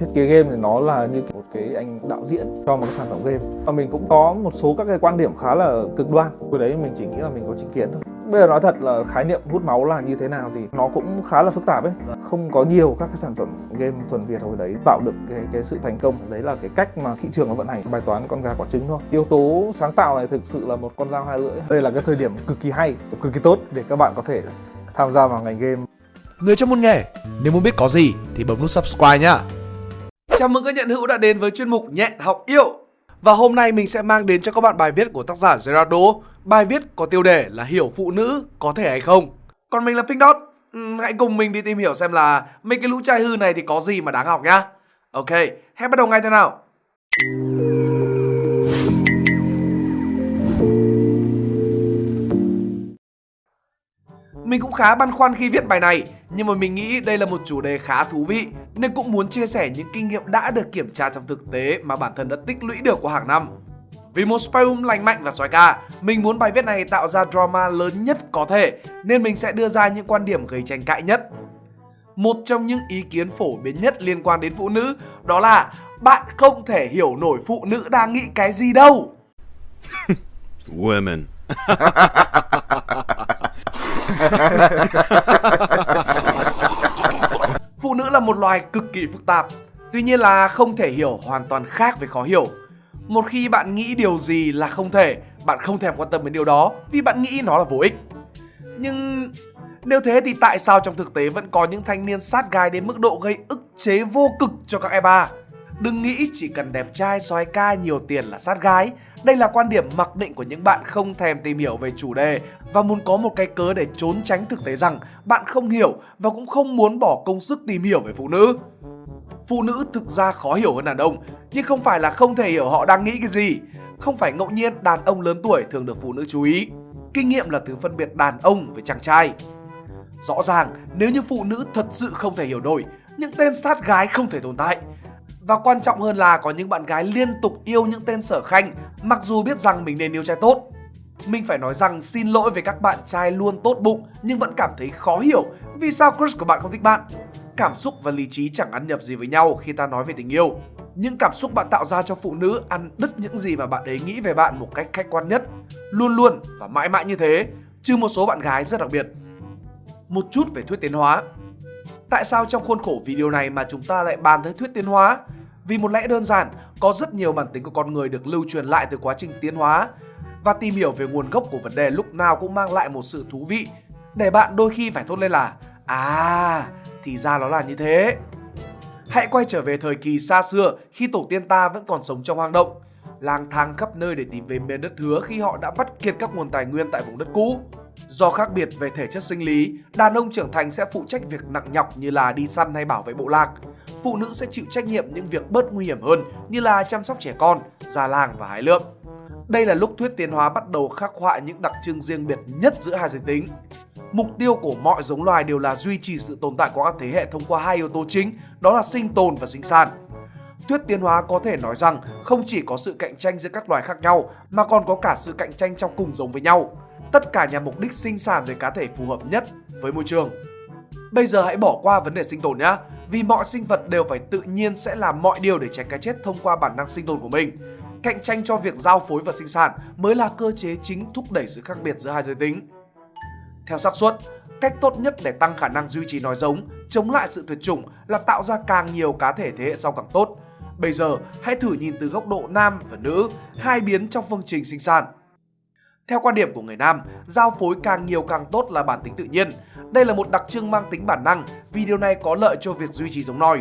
thiết kế game thì nó là như một cái anh đạo diễn cho một cái sản phẩm game. Và mình cũng có một số các cái quan điểm khá là cực đoan. Hồi đấy mình chỉ nghĩ là mình có chính kiến thôi. Bây giờ nói thật là khái niệm hút máu là như thế nào thì nó cũng khá là phức tạp ấy. Không có nhiều các cái sản phẩm game thuần việt hồi đấy tạo được cái, cái sự thành công. Đấy là cái cách mà thị trường nó vận hành bài toán con gà quả trứng thôi. Yếu tố sáng tạo này thực sự là một con dao hai lưỡi. Đây là cái thời điểm cực kỳ hay cực kỳ tốt để các bạn có thể tham gia vào ngành game. Người trong môn nghề, nếu muốn biết có gì thì bấm nút subscribe nhá. Chào mừng các nhận hữu đã đến với chuyên mục Nhẹn học yêu. Và hôm nay mình sẽ mang đến cho các bạn bài viết của tác giả Gerardo. Bài viết có tiêu đề là hiểu phụ nữ có thể hay không. Còn mình là Pink Dot. Ừ, hãy cùng mình đi tìm hiểu xem là mấy cái lũ trai hư này thì có gì mà đáng học nhá. Ok, hãy bắt đầu ngay thế nào. Mình cũng khá băn khoăn khi viết bài này, nhưng mà mình nghĩ đây là một chủ đề khá thú vị nên cũng muốn chia sẻ những kinh nghiệm đã được kiểm tra trong thực tế mà bản thân đã tích lũy được qua hàng năm. Vì một spyroom lành mạnh và xoái ca, mình muốn bài viết này tạo ra drama lớn nhất có thể nên mình sẽ đưa ra những quan điểm gây tranh cãi nhất. Một trong những ý kiến phổ biến nhất liên quan đến phụ nữ đó là bạn không thể hiểu nổi phụ nữ đang nghĩ cái gì đâu. Women. Phụ nữ là một loài cực kỳ phức tạp, tuy nhiên là không thể hiểu hoàn toàn khác với khó hiểu. Một khi bạn nghĩ điều gì là không thể, bạn không thèm quan tâm đến điều đó vì bạn nghĩ nó là vô ích. Nhưng nếu thế thì tại sao trong thực tế vẫn có những thanh niên sát gái đến mức độ gây ức chế vô cực cho các e ba? Đừng nghĩ chỉ cần đẹp trai, soái ca, nhiều tiền là sát gái. Đây là quan điểm mặc định của những bạn không thèm tìm hiểu về chủ đề và muốn có một cái cớ để trốn tránh thực tế rằng bạn không hiểu và cũng không muốn bỏ công sức tìm hiểu về phụ nữ. Phụ nữ thực ra khó hiểu hơn đàn ông, nhưng không phải là không thể hiểu họ đang nghĩ cái gì. Không phải ngẫu nhiên đàn ông lớn tuổi thường được phụ nữ chú ý. Kinh nghiệm là thứ phân biệt đàn ông với chàng trai. Rõ ràng, nếu như phụ nữ thật sự không thể hiểu nổi, những tên sát gái không thể tồn tại. Và quan trọng hơn là có những bạn gái liên tục yêu những tên sở khanh mặc dù biết rằng mình nên yêu trai tốt. Mình phải nói rằng xin lỗi với các bạn trai luôn tốt bụng nhưng vẫn cảm thấy khó hiểu vì sao crush của bạn không thích bạn. Cảm xúc và lý trí chẳng ăn nhập gì với nhau khi ta nói về tình yêu. Những cảm xúc bạn tạo ra cho phụ nữ ăn đứt những gì mà bạn ấy nghĩ về bạn một cách khách quan nhất. Luôn luôn và mãi mãi như thế, trừ một số bạn gái rất đặc biệt. Một chút về thuyết tiến hóa. Tại sao trong khuôn khổ video này mà chúng ta lại bàn tới thuyết tiến hóa? Vì một lẽ đơn giản, có rất nhiều bản tính của con người được lưu truyền lại từ quá trình tiến hóa và tìm hiểu về nguồn gốc của vấn đề lúc nào cũng mang lại một sự thú vị để bạn đôi khi phải thốt lên là À, thì ra nó là như thế. Hãy quay trở về thời kỳ xa xưa khi tổ tiên ta vẫn còn sống trong hang động, lang thang khắp nơi để tìm về miền đất hứa khi họ đã vắt kiệt các nguồn tài nguyên tại vùng đất cũ. Do khác biệt về thể chất sinh lý, đàn ông trưởng thành sẽ phụ trách việc nặng nhọc như là đi săn hay bảo vệ bộ lạc. Phụ nữ sẽ chịu trách nhiệm những việc bớt nguy hiểm hơn như là chăm sóc trẻ con, già làng và hái lượm. Đây là lúc thuyết tiến hóa bắt đầu khắc họa những đặc trưng riêng biệt nhất giữa hai giới tính. Mục tiêu của mọi giống loài đều là duy trì sự tồn tại của các thế hệ thông qua hai yếu tố chính, đó là sinh tồn và sinh sản. Thuyết tiến hóa có thể nói rằng không chỉ có sự cạnh tranh giữa các loài khác nhau mà còn có cả sự cạnh tranh trong cùng giống với nhau. Tất cả nhằm mục đích sinh sản về cá thể phù hợp nhất với môi trường. Bây giờ hãy bỏ qua vấn đề sinh tồn nhé, vì mọi sinh vật đều phải tự nhiên sẽ làm mọi điều để tránh cái chết thông qua bản năng sinh tồn của mình. Cạnh tranh cho việc giao phối và sinh sản mới là cơ chế chính thúc đẩy sự khác biệt giữa hai giới tính. Theo xác suất, cách tốt nhất để tăng khả năng duy trì nói giống, chống lại sự tuyệt chủng là tạo ra càng nhiều cá thể thế hệ sau càng tốt. Bây giờ, hãy thử nhìn từ góc độ nam và nữ, hai biến trong phương trình sinh sản. Theo quan điểm của người nam, giao phối càng nhiều càng tốt là bản tính tự nhiên. Đây là một đặc trưng mang tính bản năng vì điều này có lợi cho việc duy trì giống nòi.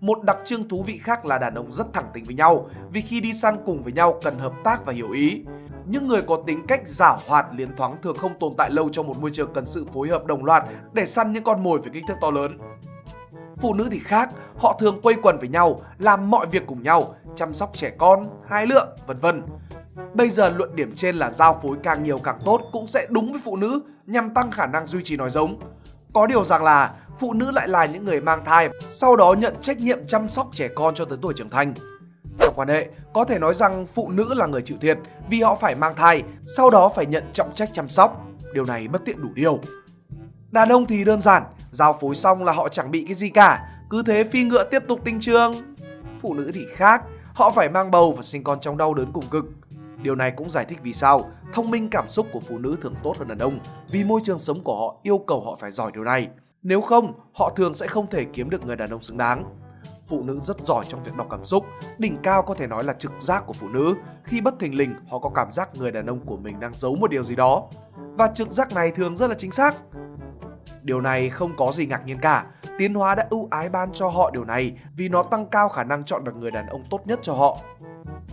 Một đặc trưng thú vị khác là đàn ông rất thẳng tính với nhau vì khi đi săn cùng với nhau cần hợp tác và hiểu ý. Những người có tính cách giả hoạt liến thoáng thường không tồn tại lâu trong một môi trường cần sự phối hợp đồng loạt để săn những con mồi với kích thước to lớn. Phụ nữ thì khác, họ thường quây quần với nhau, làm mọi việc cùng nhau, chăm sóc trẻ con, hái lượm, vân vân. Bây giờ luận điểm trên là giao phối càng nhiều càng tốt cũng sẽ đúng với phụ nữ nhằm tăng khả năng duy trì nói giống. Có điều rằng là phụ nữ lại là những người mang thai, sau đó nhận trách nhiệm chăm sóc trẻ con cho tới tuổi trưởng thành. Trong quan hệ, có thể nói rằng phụ nữ là người chịu thiệt vì họ phải mang thai, sau đó phải nhận trọng trách chăm sóc. Điều này bất tiện đủ điều. Đàn ông thì đơn giản, giao phối xong là họ chẳng bị cái gì cả, cứ thế phi ngựa tiếp tục tinh trường, phụ nữ thì khác, họ phải mang bầu và sinh con trong đau đớn cùng cực. Điều này cũng giải thích vì sao thông minh cảm xúc của phụ nữ thường tốt hơn đàn ông vì môi trường sống của họ yêu cầu họ phải giỏi điều này. Nếu không, họ thường sẽ không thể kiếm được người đàn ông xứng đáng. Phụ nữ rất giỏi trong việc đọc cảm xúc, đỉnh cao có thể nói là trực giác của phụ nữ. Khi bất thình lình, họ có cảm giác người đàn ông của mình đang giấu một điều gì đó. Và trực giác này thường rất là chính xác. Điều này không có gì ngạc nhiên cả, tiến hóa đã ưu ái ban cho họ điều này vì nó tăng cao khả năng chọn được người đàn ông tốt nhất cho họ.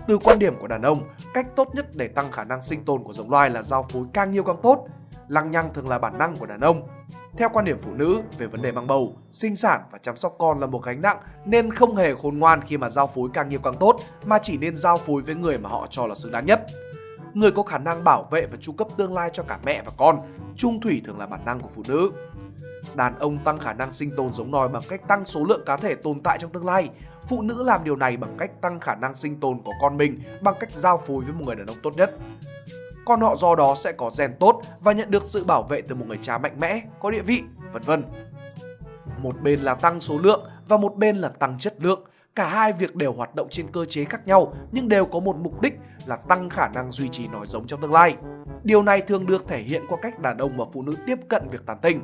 Từ quan điểm của đàn ông, cách tốt nhất để tăng khả năng sinh tồn của giống loài là giao phối càng nhiều càng tốt. Lăng nhăng thường là bản năng của đàn ông. Theo quan điểm phụ nữ về vấn đề mang bầu, sinh sản và chăm sóc con là một gánh nặng nên không hề khôn ngoan khi mà giao phối càng nhiều càng tốt mà chỉ nên giao phối với người mà họ cho là xứng đáng nhất. Người có khả năng bảo vệ và chu cấp tương lai cho cả mẹ và con, trung thủy thường là bản năng của phụ nữ. Đàn ông tăng khả năng sinh tồn giống nòi bằng cách tăng số lượng cá thể tồn tại trong tương lai. Phụ nữ làm điều này bằng cách tăng khả năng sinh tồn của con mình bằng cách giao phối với một người đàn ông tốt nhất. Con họ do đó sẽ có gen tốt và nhận được sự bảo vệ từ một người cha mạnh mẽ, có địa vị, vân vân. Một bên là tăng số lượng và một bên là tăng chất lượng. Cả hai việc đều hoạt động trên cơ chế khác nhau nhưng đều có một mục đích là tăng khả năng duy trì nòi giống trong tương lai. Điều này thường được thể hiện qua cách đàn ông và phụ nữ tiếp cận việc tán tỉnh.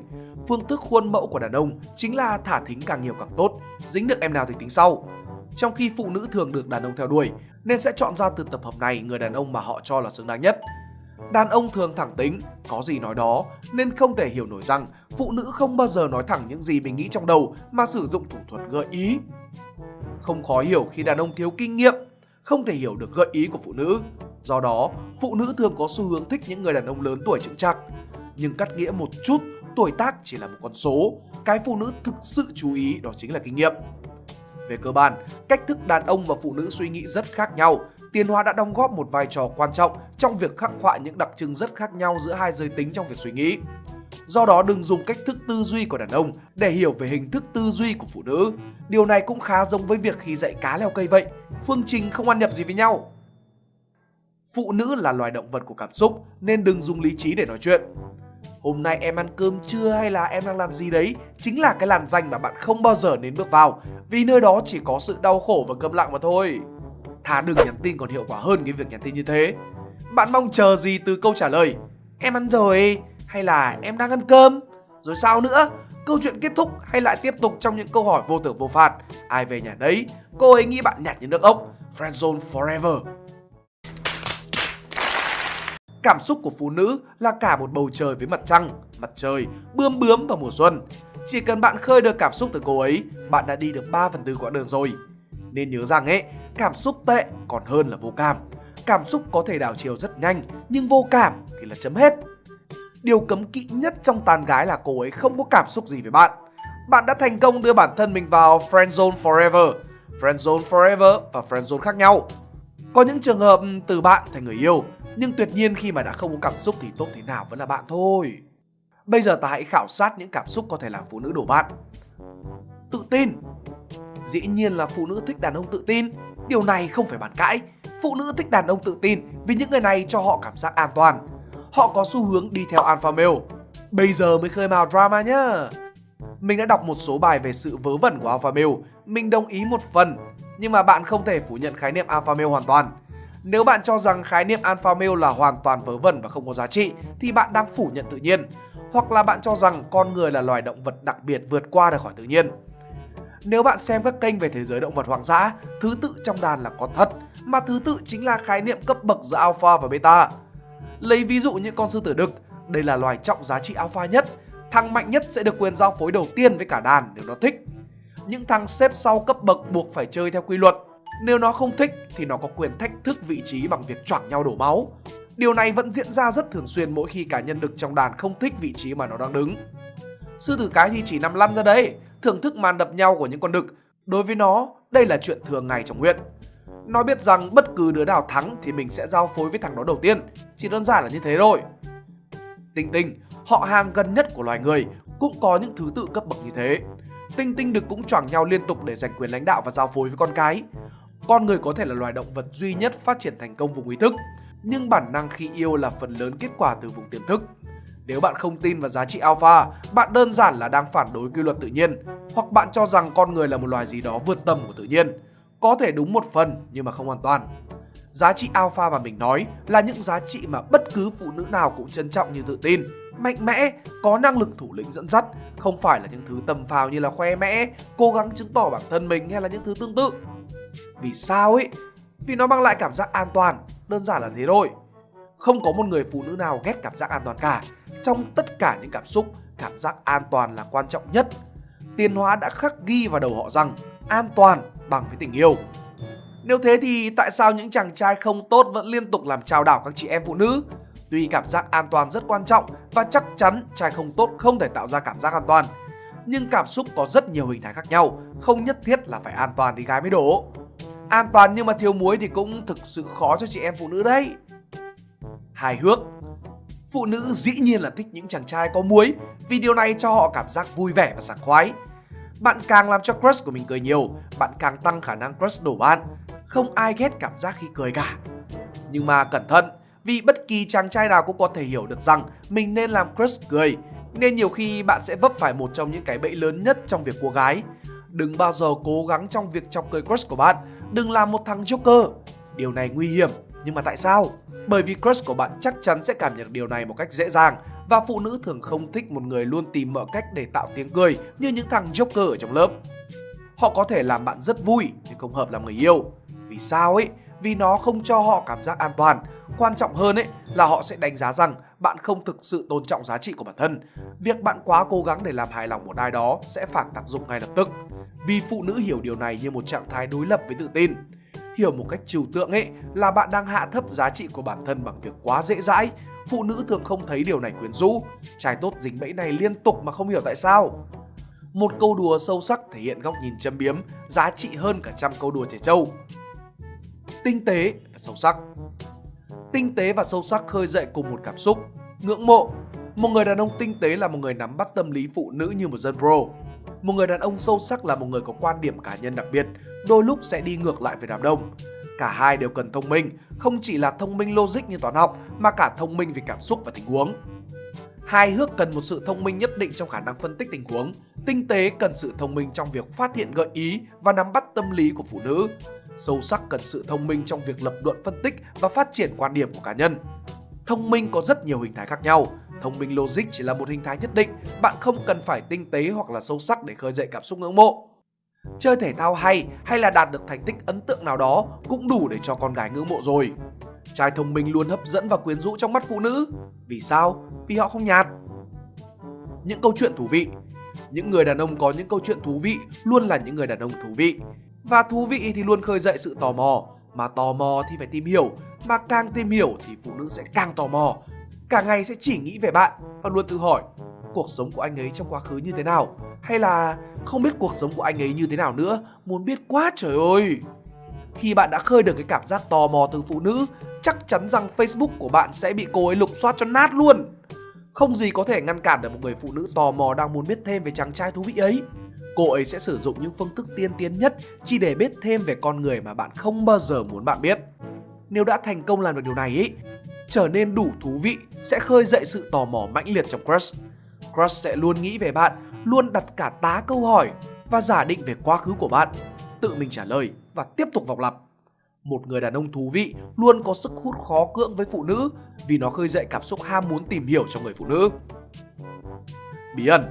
Phương thức khuôn mẫu của đàn ông chính là thả thính càng nhiều càng tốt, dính được em nào thì tính sau. Trong khi phụ nữ thường được đàn ông theo đuổi, nên sẽ chọn ra từ tập hợp này người đàn ông mà họ cho là xứng đáng nhất. Đàn ông thường thẳng tính, có gì nói đó, nên không thể hiểu nổi rằng phụ nữ không bao giờ nói thẳng những gì mình nghĩ trong đầu mà sử dụng thủ thuật gợi ý. Không khó hiểu khi đàn ông thiếu kinh nghiệm, không thể hiểu được gợi ý của phụ nữ. Do đó, phụ nữ thường có xu hướng thích những người đàn ông lớn tuổi chững chạc. Nhưng cắt nghĩa một chút, tuổi tác chỉ là một con số. Cái phụ nữ thực sự chú ý đó chính là kinh nghiệm. Về cơ bản, cách thức đàn ông và phụ nữ suy nghĩ rất khác nhau. Tiến hóa đã đóng góp một vai trò quan trọng trong việc khắc họa những đặc trưng rất khác nhau giữa hai giới tính trong việc suy nghĩ. Do đó đừng dùng cách thức tư duy của đàn ông để hiểu về hình thức tư duy của phụ nữ. Điều này cũng khá giống với việc khi dạy cá leo cây vậy. Phương trình không ăn nhập gì với nhau. Phụ nữ là loài động vật của cảm xúc, nên đừng dùng lý trí để nói chuyện. Hôm nay em ăn cơm chưa hay là em đang làm gì đấy chính là cái làn danh mà bạn không bao giờ nên bước vào, vì nơi đó chỉ có sự đau khổ và câm lặng mà thôi. Thà đừng nhắn tin còn hiệu quả hơn cái việc nhắn tin như thế. Bạn mong chờ gì từ câu trả lời? Em ăn rồi hay là em đang ăn cơm? Rồi sao nữa? Câu chuyện kết thúc hay lại tiếp tục trong những câu hỏi vô tưởng vô phạt? Ai về nhà đấy? Cô ấy nghĩ bạn nhạt như nước ốc. Friendzone forever. Cảm xúc của phụ nữ là cả một bầu trời với mặt trăng, mặt trời, bươm bướm vào mùa xuân. Chỉ cần bạn khơi được cảm xúc từ cô ấy, bạn đã đi được 3 phần tư quãng đường rồi. Nên nhớ rằng ấy, cảm xúc tệ còn hơn là vô cảm. Cảm xúc có thể đảo chiều rất nhanh, nhưng vô cảm thì là chấm hết. Điều cấm kỵ nhất trong tàn gái là cô ấy không có cảm xúc gì với bạn. Bạn đã thành công đưa bản thân mình vào friend zone forever. friend zone forever và friend zone khác nhau. Có những trường hợp từ bạn thành người yêu, nhưng tuyệt nhiên khi mà đã không có cảm xúc thì tốt thế nào vẫn là bạn thôi. Bây giờ ta hãy khảo sát những cảm xúc có thể làm phụ nữ đổ bạn. Tự tin. Dĩ nhiên là phụ nữ thích đàn ông tự tin. Điều này không phải bàn cãi. Phụ nữ thích đàn ông tự tin vì những người này cho họ cảm giác an toàn. Họ có xu hướng đi theo alpha male. Bây giờ mới khơi mào drama nhá. Mình đã đọc một số bài về sự vớ vẩn của alpha male. Mình đồng ý một phần. Nhưng mà bạn không thể phủ nhận khái niệm alpha male hoàn toàn nếu bạn cho rằng khái niệm alpha male là hoàn toàn vớ vẩn và không có giá trị thì bạn đang phủ nhận tự nhiên. Hoặc là bạn cho rằng con người là loài động vật đặc biệt vượt qua được khỏi tự nhiên. Nếu bạn xem các kênh về thế giới động vật hoang dã, thứ tự trong đàn là có thật, mà thứ tự chính là khái niệm cấp bậc giữa alpha và beta. Lấy ví dụ như con sư tử đực, đây là loài trọng giá trị alpha nhất, thằng mạnh nhất sẽ được quyền giao phối đầu tiên với cả đàn nếu nó thích. Những thằng xếp sau cấp bậc buộc phải chơi theo quy luật, nếu nó không thích thì nó có quyền thách thức vị trí bằng việc choảng nhau đổ máu. Điều này vẫn diễn ra rất thường xuyên mỗi khi cá nhân đực trong đàn không thích vị trí mà nó đang đứng. Sư tử cái thì chỉ nằm lăn ra đấy, thưởng thức màn đập nhau của những con đực. Đối với nó, đây là chuyện thường ngày trong huyện. Nó biết rằng bất cứ đứa nào thắng thì mình sẽ giao phối với thằng đó đầu tiên. Chỉ đơn giản là như thế thôi. Tinh tinh, họ hàng gần nhất của loài người, cũng có những thứ tự cấp bậc như thế. Tinh tinh được cũng choảng nhau liên tục để giành quyền lãnh đạo và giao phối với con cái. Con người có thể là loài động vật duy nhất phát triển thành công vùng ý thức, nhưng bản năng khi yêu là phần lớn kết quả từ vùng tiềm thức. Nếu bạn không tin vào giá trị alpha, bạn đơn giản là đang phản đối quy luật tự nhiên, hoặc bạn cho rằng con người là một loài gì đó vượt tầm của tự nhiên có thể đúng một phần nhưng mà không hoàn toàn. Giá trị alpha mà mình nói là những giá trị mà bất cứ phụ nữ nào cũng trân trọng như tự tin, mạnh mẽ, có năng lực thủ lĩnh dẫn dắt, không phải là những thứ tầm phào như là khoe mẽ, cố gắng chứng tỏ bản thân mình hay là những thứ tương tự. Vì sao ấy? Vì nó mang lại cảm giác an toàn, đơn giản là thế thôi. Không có một người phụ nữ nào ghét cảm giác an toàn cả. Trong tất cả những cảm xúc, cảm giác an toàn là quan trọng nhất. Tiền hóa đã khắc ghi vào đầu họ rằng an toàn bằng với tình yêu. Nếu thế thì tại sao những chàng trai không tốt vẫn liên tục làm trao đảo các chị em phụ nữ? Tuy cảm giác an toàn rất quan trọng và chắc chắn trai không tốt không thể tạo ra cảm giác an toàn. Nhưng cảm xúc có rất nhiều hình thái khác nhau, không nhất thiết là phải an toàn thì gái mới đổ. An toàn nhưng mà thiếu muối thì cũng thực sự khó cho chị em phụ nữ đấy. Hài hước Phụ nữ dĩ nhiên là thích những chàng trai có muối vì điều này cho họ cảm giác vui vẻ và sảng khoái. Bạn càng làm cho crush của mình cười nhiều, bạn càng tăng khả năng crush đổ bạn. Không ai ghét cảm giác khi cười cả. Nhưng mà cẩn thận, vì bất kỳ chàng trai nào cũng có thể hiểu được rằng mình nên làm crush cười. Nên nhiều khi bạn sẽ vấp phải một trong những cái bẫy lớn nhất trong việc cô gái. Đừng bao giờ cố gắng trong việc chọc cười crush của bạn. Đừng làm một thằng joker. Điều này nguy hiểm. Nhưng mà tại sao? Bởi vì crush của bạn chắc chắn sẽ cảm nhận điều này một cách dễ dàng và phụ nữ thường không thích một người luôn tìm mọi cách để tạo tiếng cười như những thằng joker ở trong lớp. Họ có thể làm bạn rất vui, nhưng không hợp làm người yêu. Vì sao ấy? Vì nó không cho họ cảm giác an toàn. Quan trọng hơn ấy là họ sẽ đánh giá rằng bạn không thực sự tôn trọng giá trị của bản thân. Việc bạn quá cố gắng để làm hài lòng một ai đó sẽ phản tác dụng ngay lập tức. Vì phụ nữ hiểu điều này như một trạng thái đối lập với tự tin hiểu một cách trừu tượng ấy là bạn đang hạ thấp giá trị của bản thân bằng việc quá dễ dãi. Phụ nữ thường không thấy điều này quyến rũ. Trai tốt dính bẫy này liên tục mà không hiểu tại sao. Một câu đùa sâu sắc thể hiện góc nhìn châm biếm, giá trị hơn cả trăm câu đùa trẻ trâu. Tinh tế và sâu sắc Tinh tế và sâu sắc khơi dậy cùng một cảm xúc, ngưỡng mộ. Một người đàn ông tinh tế là một người nắm bắt tâm lý phụ nữ như một dân pro. Một người đàn ông sâu sắc là một người có quan điểm cá nhân đặc biệt, đôi lúc sẽ đi ngược lại với đám đông. Cả hai đều cần thông minh, không chỉ là thông minh logic như toán học mà cả thông minh về cảm xúc và tình huống. Hài hước cần một sự thông minh nhất định trong khả năng phân tích tình huống. Tinh tế cần sự thông minh trong việc phát hiện gợi ý và nắm bắt tâm lý của phụ nữ. Sâu sắc cần sự thông minh trong việc lập luận phân tích và phát triển quan điểm của cá nhân. Thông minh có rất nhiều hình thái khác nhau. Thông minh logic chỉ là một hình thái nhất định, bạn không cần phải tinh tế hoặc là sâu sắc để khơi dậy cảm xúc ngưỡng mộ. Chơi thể thao hay hay là đạt được thành tích ấn tượng nào đó cũng đủ để cho con gái ngưỡng mộ rồi. Trai thông minh luôn hấp dẫn và quyến rũ trong mắt phụ nữ. Vì sao? Vì họ không nhạt. Những câu chuyện thú vị Những người đàn ông có những câu chuyện thú vị luôn là những người đàn ông thú vị. Và thú vị thì luôn khơi dậy sự tò mò. Mà tò mò thì phải tìm hiểu. Mà càng tìm hiểu thì phụ nữ sẽ càng tò mò. Cả ngày sẽ chỉ nghĩ về bạn và luôn tự hỏi cuộc sống của anh ấy trong quá khứ như thế nào? Hay là không biết cuộc sống của anh ấy như thế nào nữa, muốn biết quá trời ơi! Khi bạn đã khơi được cái cảm giác tò mò từ phụ nữ, chắc chắn rằng facebook của bạn sẽ bị cô ấy lục soát cho nát luôn. Không gì có thể ngăn cản được một người phụ nữ tò mò đang muốn biết thêm về chàng trai thú vị ấy. Cô ấy sẽ sử dụng những phương thức tiên tiến nhất chỉ để biết thêm về con người mà bạn không bao giờ muốn bạn biết. Nếu đã thành công làm được điều này ấy, trở nên đủ thú vị, sẽ khơi dậy sự tò mò mãnh liệt trong crush. Crush sẽ luôn nghĩ về bạn, luôn đặt cả tá câu hỏi và giả định về quá khứ của bạn, tự mình trả lời và tiếp tục vòng lặp. Một người đàn ông thú vị luôn có sức hút khó cưỡng với phụ nữ vì nó khơi dậy cảm xúc ham muốn tìm hiểu cho người phụ nữ. Bí ẩn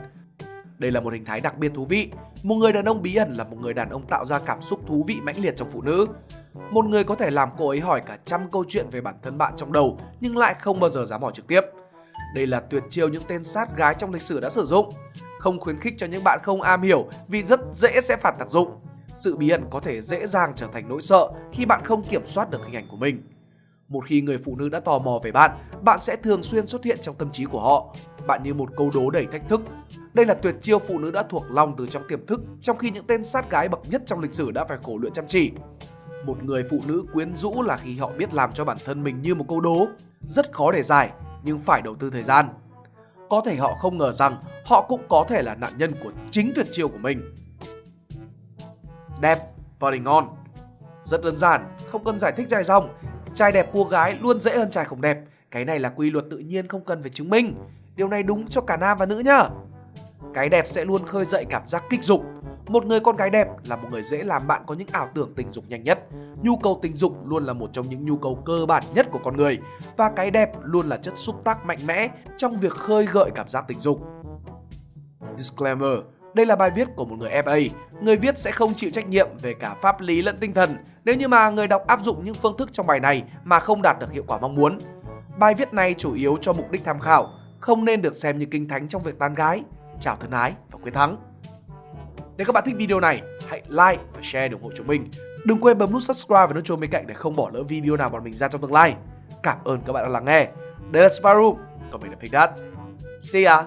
Đây là một hình thái đặc biệt thú vị. Một người đàn ông bí ẩn là một người đàn ông tạo ra cảm xúc thú vị mãnh liệt trong phụ nữ. Một người có thể làm cô ấy hỏi cả trăm câu chuyện về bản thân bạn trong đầu nhưng lại không bao giờ dám hỏi trực tiếp. Đây là tuyệt chiêu những tên sát gái trong lịch sử đã sử dụng. Không khuyến khích cho những bạn không am hiểu vì rất dễ sẽ phản tác dụng. Sự bí ẩn có thể dễ dàng trở thành nỗi sợ khi bạn không kiểm soát được hình ảnh của mình. Một khi người phụ nữ đã tò mò về bạn, bạn sẽ thường xuyên xuất hiện trong tâm trí của họ. Bạn như một câu đố đầy thách thức. Đây là tuyệt chiêu phụ nữ đã thuộc lòng từ trong tiềm thức, trong khi những tên sát gái bậc nhất trong lịch sử đã phải khổ luyện chăm chỉ. Một người phụ nữ quyến rũ là khi họ biết làm cho bản thân mình như một câu đố, rất khó để giải nhưng phải đầu tư thời gian. Có thể họ không ngờ rằng họ cũng có thể là nạn nhân của chính tuyệt chiêu của mình. Đẹp, body ngon. Rất đơn giản, không cần giải thích dài dòng. Trai đẹp cô gái luôn dễ hơn trai không đẹp. Cái này là quy luật tự nhiên không cần phải chứng minh. Điều này đúng cho cả nam và nữ nhá. Cái đẹp sẽ luôn khơi dậy cảm giác kích dục. Một người con gái đẹp là một người dễ làm bạn có những ảo tưởng tình dục nhanh nhất. Nhu cầu tình dục luôn là một trong những nhu cầu cơ bản nhất của con người và cái đẹp luôn là chất xúc tác mạnh mẽ trong việc khơi gợi cảm giác tình dục. Disclaimer đây là bài viết của một người FA, người viết sẽ không chịu trách nhiệm về cả pháp lý lẫn tinh thần nếu như mà người đọc áp dụng những phương thức trong bài này mà không đạt được hiệu quả mong muốn. Bài viết này chủ yếu cho mục đích tham khảo, không nên được xem như kinh thánh trong việc tán gái. Chào thân ái và quyết thắng! Nếu các bạn thích video này, hãy like và share để ủng hộ chúng mình. Đừng quên bấm nút subscribe và nút chuông bên cạnh để không bỏ lỡ video nào bọn mình ra trong tương lai. Cảm ơn các bạn đã lắng nghe. Đây là Sparrow, còn mình là Pigdat. See ya!